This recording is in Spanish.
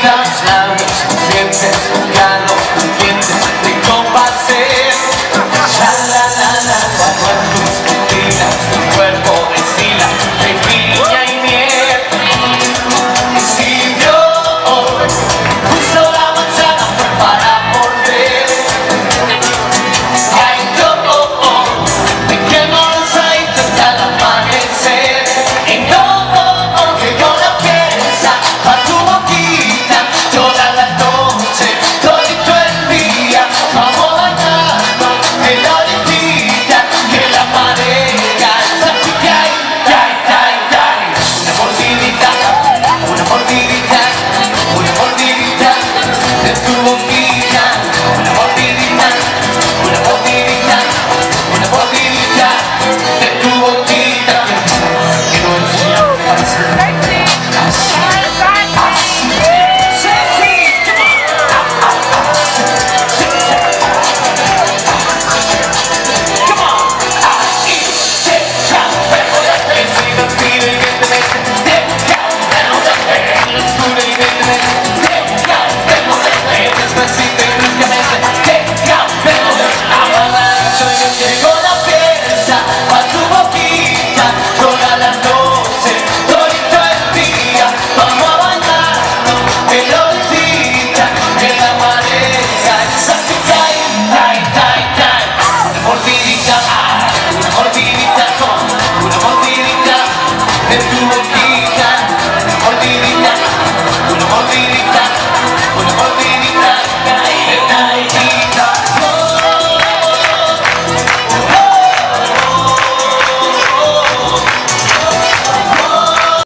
vidas, las suficientes, ya no